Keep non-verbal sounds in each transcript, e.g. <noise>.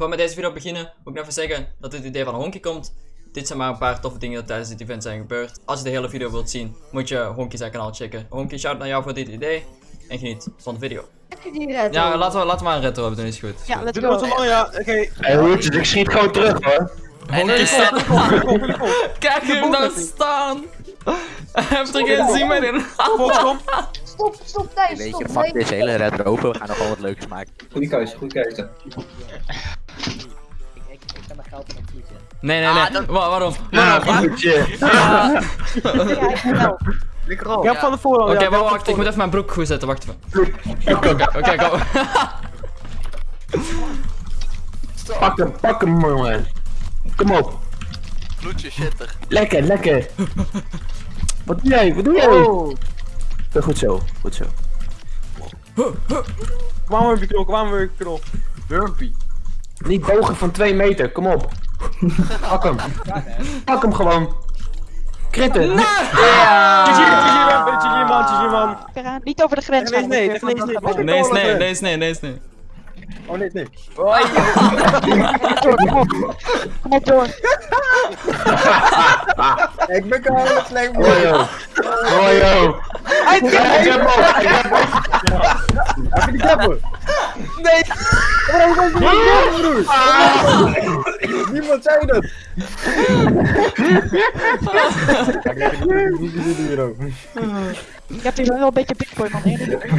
Voor we met deze video beginnen, moet ik nog even zeggen dat dit idee van Honky komt. Dit zijn maar een paar toffe dingen die tijdens dit event zijn gebeurd. Als je de hele video wilt zien, moet je Honky zijn kanaal checken. Honky, shout naar jou voor dit idee. En geniet van de video. Heb je die red? Ja, laten we, laten we maar een retro hebben, dan is het goed. Ja, let's Doe go. lang, ja. Oké. Hey, hoertjes, ik schiet gewoon terug hoor. Honky staat... <laughs> Kijk hem daar staan! Hij heeft er geen zin meer in. Stop, stop Thijs, Weet stop. je, fuck deze hele red open. We gaan nog wel wat leuks maken. Goeie keuze, goede keuze. Mijn geld. Nee, nee, nee. Wa- waarom? Ja, Waarom? goedje. Ja. Ik heb van de voorhand. Oké, ja, wacht, wacht, ik moet even mijn broek goed zetten, wacht even. Hem, Oké, go. <laughs> pak hem, pak hem, jongen. Kom op. Bloedje shitter. Lekker, lekker. Wat doe jij? Wat doe jij? Oh. Ja, Goed zo, goed zo. We weer knol, kwamen we weer knol. Burpee. Niet bogen van 2 meter, kom op. Pak hem. Pak hem gewoon. Kritten. GG, GG man, GG man, GG man. Niet over de grens Nee, nee, nee, nee, nee. Nee, nee, nee, nee, nee, is nee. Oh nee, nee. Kom op door. Ik ben gewoon slecht yo. Hoi yo. Hij Ik heb hem, ik heb hem. Heb je die kappen? Nee! Waarom kan je niet kappen, broer? Niemand zei dat! Ik heb hier wel een beetje bitcoin man. eerlijk.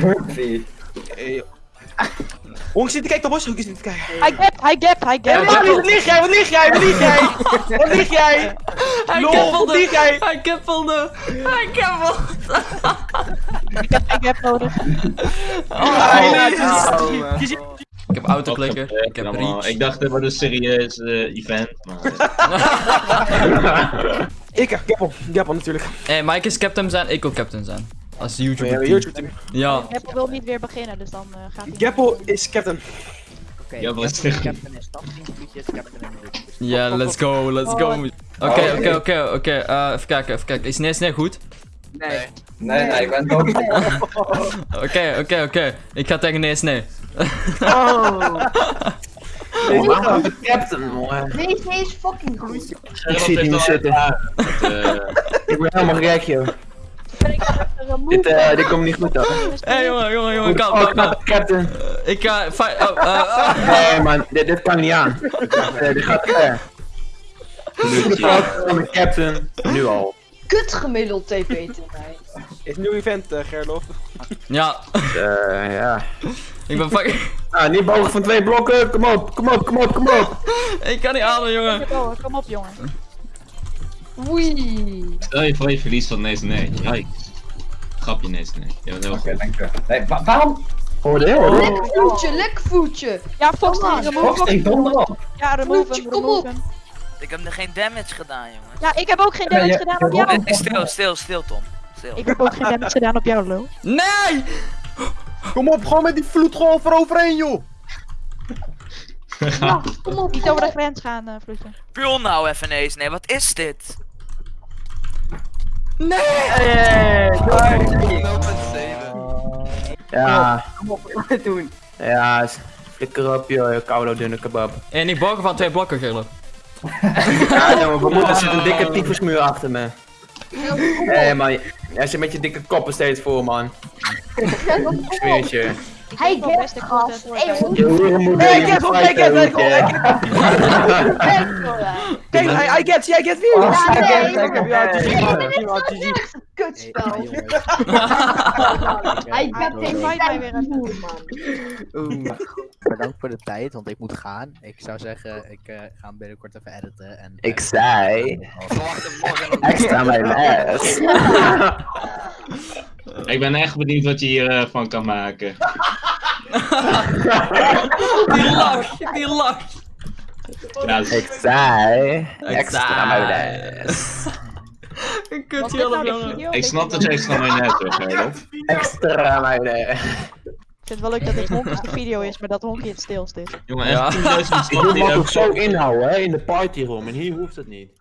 Honk zit te kijken, de boshoekjes zit te kijken. Hij gap, hij gap, hij gap. Wat lig jij? Wat lig jij? Wat lig jij? Wat lig jij? Hij jij? Hij kippelde! Hij kippelde! Ik heb, ik heb nodig. Kies Ik heb autoklikken, ik heb allemaal. reach. Ik dacht, dit wordt een serieus eh, event. Maar, <laughs> Ik heb Gappel. Gappel natuurlijk. Hey, Mike is captain zijn, ik wil captain zijn. Als YouTuber team. YouTube. Ja. Wil niet weer beginnen, dus dan eh, gaat hij. Gappel is captain. Oké, Ja, wat captain- is captain. Ja, let's go, let's go. Oké, oké, oké, oké. eh, Even kijken, even kijken. Is nee, is nee? Nee. Nee, nee, ik ben dood. <laughs> Oké, oké, oké. Ik ga tegen nee, nee. Oh, <laughs> waarom de captain, jongen? Deze is fucking goed. Ik zie die niet zitten. eh, Ik ben helemaal gek, joh. Ben ik even een Dit, eh, dit komt niet goed, hoor. Hé hey, jongen, jongen, jongen, kalm, Oh, kalm, kalm. captain. Ik ga. Oh, eh, ah. <laughs> Nee, man, dit, dit kan niet aan. Nee, dit gaat ver. Van de captain, nu al. Kut gemiddeld TP te mij. Is een nieuw event, eh, Gerlof. Ja, Eh, ja. ik ben fucking. Ah, niet bogen van twee blokken. Kom op, kom op, kom op, kom op. Ik kan niet ademen, jongen. Oh, Kom op jongen. Oei. Stel je voor je verliest van nee, nee. Yikes. Grapje, nee, nee. Je bent heel Oké, dankjewel. Nee, wa- waarom? Hoorde je, hoorde je? Lek voetje, lek voetje. Ja, Fox, Kom maar. remove Fox, ik donder op. Ja, remove kom op. Ik heb er geen damage gedaan, jongen. Ja, ik heb ook geen damage ja, gedaan op jou. ja. Stil, stil, stil, Tom. Stil. Ik heb ook geen damage gedaan op jou, lul. Nee! Kom op, gewoon met die vloedgolf eroverheen, joh! Ja, kom op. Niet over de grens gaan, eh vloedje. Puur nou even eens. Nee, wat is dit? Ja. Kom op, wat doen? Ja, flikker op, joh, koude dunne kebab. En niet bogen van twee blokken, Gerlo. <laughs> Ja, jongen, we moeten, er zit een dikke tyfusmuur achter me. Hé, man, jij zit met je dikke koppen steeds voor, man. Ik zweer het je. Ik Hij get gast. voor Hey, hem, ik heb hem. Kijk, I, get, jij get weer. Oh, Ja, Ik nee, nee, kutspel. Hij Hij get Oké, geen weer tijd even. voor, man. <laughs> Bedankt voor de tijd, want ik moet gaan. Ik zou zeggen, ik eh, ga hem binnenkort even editen. En, Ik zei... Verwacht hem morgen. <laughs> <laughs> Ik ben echt benieuwd wat je hiervan van kan maken. <laughs> Die lach, die lach. Ja, Ik zei... Extra mayonaise. Was kutje dit nou ik snap dat je extra mayonaise wil, Gerlof. Extra mayonaise. Ik vind het wel leuk dat dit honkjes de video is, maar dat honkje het stilst is. Jongen, Ja. echt 10.000 Ik me ook zo inhouden, hè, in de partyroom. En hier hoeft het niet.